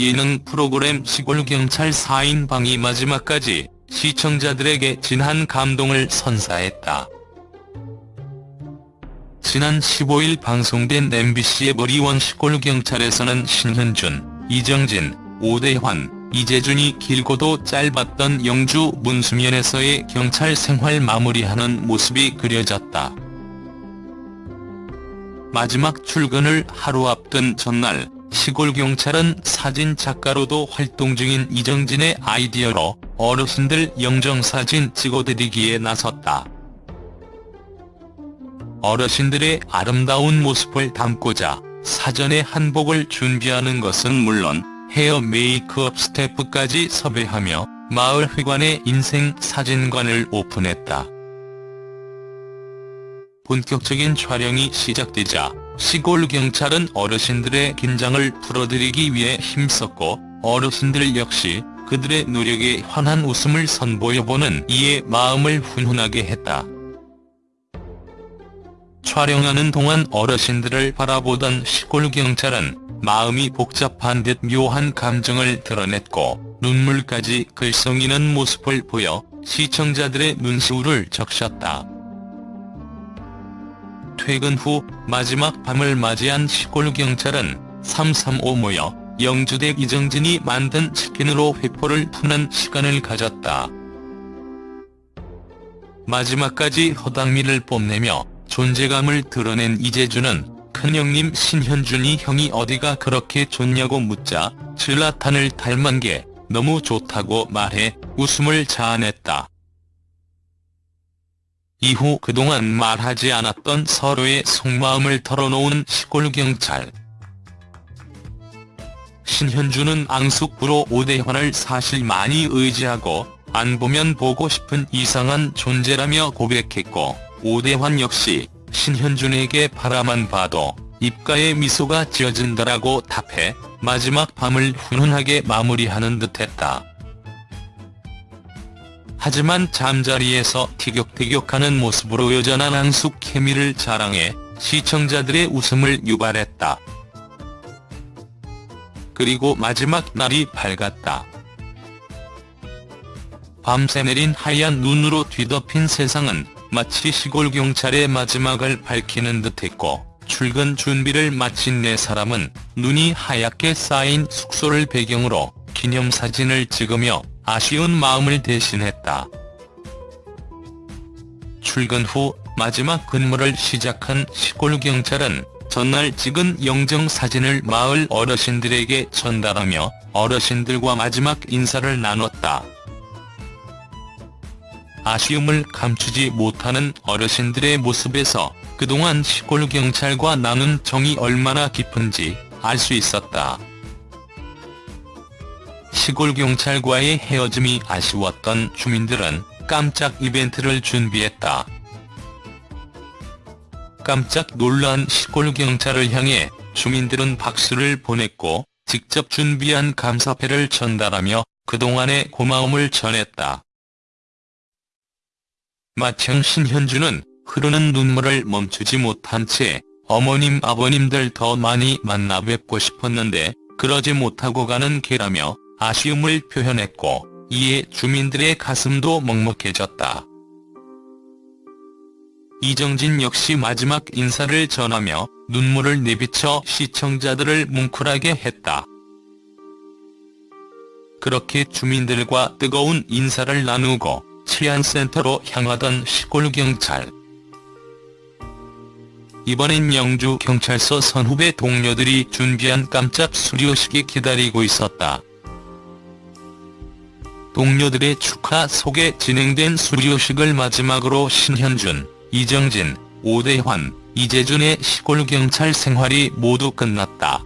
예능 프로그램 시골경찰 4인방이 마지막까지 시청자들에게 진한 감동을 선사했다. 지난 15일 방송된 MBC의 머리원 시골경찰에서는 신현준, 이정진, 오대환, 이재준이 길고도 짧았던 영주 문수면에서의 경찰 생활 마무리하는 모습이 그려졌다. 마지막 출근을 하루 앞둔 전날 시골경찰은 사진작가로도 활동 중인 이정진의 아이디어로 어르신들 영정사진 찍어드리기에 나섰다. 어르신들의 아름다운 모습을 담고자 사전에 한복을 준비하는 것은 물론 헤어 메이크업 스태프까지 섭외하며 마을회관의 인생 사진관을 오픈했다. 본격적인 촬영이 시작되자 시골 경찰은 어르신들의 긴장을 풀어드리기 위해 힘썼고 어르신들 역시 그들의 노력에 환한 웃음을 선보여보는 이에 마음을 훈훈하게 했다. 촬영하는 동안 어르신들을 바라보던 시골 경찰은 마음이 복잡한 듯 묘한 감정을 드러냈고 눈물까지 글썽이는 모습을 보여 시청자들의 눈시울을 적셨다. 퇴근 후 마지막 밤을 맞이한 시골 경찰은 335 모여 영주댁 이정진이 만든 치킨으로 회포를 푸는 시간을 가졌다. 마지막까지 허당미를 뽐내며 존재감을 드러낸 이재준은 큰형님 신현준이 형이 어디가 그렇게 좋냐고 묻자 질라탄을 닮은 게 너무 좋다고 말해 웃음을 자아냈다. 이후 그동안 말하지 않았던 서로의 속마음을 털어놓은 시골경찰. 신현주는 앙숙부로 오대환을 사실 많이 의지하고 안 보면 보고 싶은 이상한 존재라며 고백했고 오대환 역시 신현준에게 바라만 봐도 입가에 미소가 지어진다라고 답해 마지막 밤을 훈훈하게 마무리하는 듯했다. 하지만 잠자리에서 티격태격하는 모습으로 여전한 앙숙 케미를 자랑해 시청자들의 웃음을 유발했다. 그리고 마지막 날이 밝았다. 밤새 내린 하얀 눈으로 뒤덮인 세상은 마치 시골 경찰의 마지막을 밝히는 듯했고 출근 준비를 마친 네 사람은 눈이 하얗게 쌓인 숙소를 배경으로 기념사진을 찍으며 아쉬운 마음을 대신했다. 출근 후 마지막 근무를 시작한 시골 경찰은 전날 찍은 영정 사진을 마을 어르신들에게 전달하며 어르신들과 마지막 인사를 나눴다. 아쉬움을 감추지 못하는 어르신들의 모습에서 그동안 시골 경찰과 나눈 정이 얼마나 깊은지 알 수 있었다. 시골 경찰과의 헤어짐이 아쉬웠던 주민들은 깜짝 이벤트를 준비했다. 깜짝 놀란 시골 경찰을 향해 주민들은 박수를 보냈고 직접 준비한 감사패를 전달하며 그동안의 고마움을 전했다. 마청 신현주는 흐르는 눈물을 멈추지 못한 채 어머님 아버님들 더 많이 만나 뵙고 싶었는데 그러지 못하고 가는 게라며 아쉬움을 표현했고 이에 주민들의 가슴도 먹먹해졌다. 이정진 역시 마지막 인사를 전하며 눈물을 내비쳐 시청자들을 뭉클하게 했다. 그렇게 주민들과 뜨거운 인사를 나누고 치안센터로 향하던 시골경찰. 이번엔 영주경찰서 선후배 동료들이 준비한 깜짝 수료식이 기다리고 있었다. 동료들의 축하 속에 진행된 수료식을 마지막으로 신현준, 이정진, 오대환, 이재준의 시골 경찰 생활이 모두 끝났다.